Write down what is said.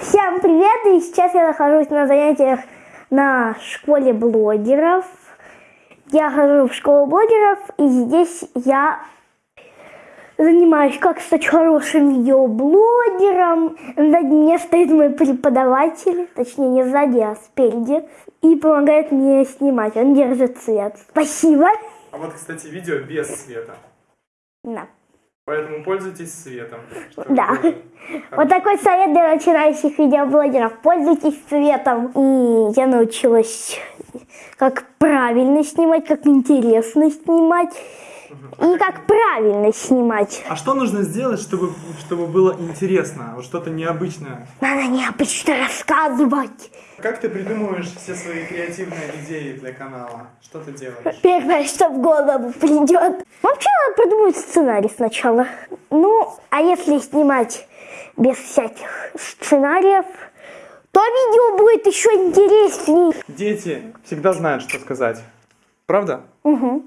Всем привет! И сейчас я нахожусь на занятиях на школе блогеров. Я хожу в школу блогеров, и здесь я занимаюсь как стать хорошим видеоблогером. На дне стоит мой преподаватель, точнее не сзади, а спереди, и помогает мне снимать. Он держит цвет. Спасибо! А вот, кстати, видео без света. Да. Поэтому пользуйтесь светом. Да. Вот такой совет для начинающих видеоблогеров. Пользуйтесь светом. И я научилась, как правильно снимать, как интересно снимать. И как правильно снимать. А что нужно сделать, чтобы, чтобы было интересно, вот что-то необычное? Надо необычно рассказывать. Как ты придумываешь все свои креативные идеи для канала? Что ты делаешь? Первое, что в голову придет. Вообще надо придумать сценарий сначала. Ну, а если снимать без всяких сценариев, то видео будет еще интересней. Дети всегда знают, что сказать. Правда? Угу.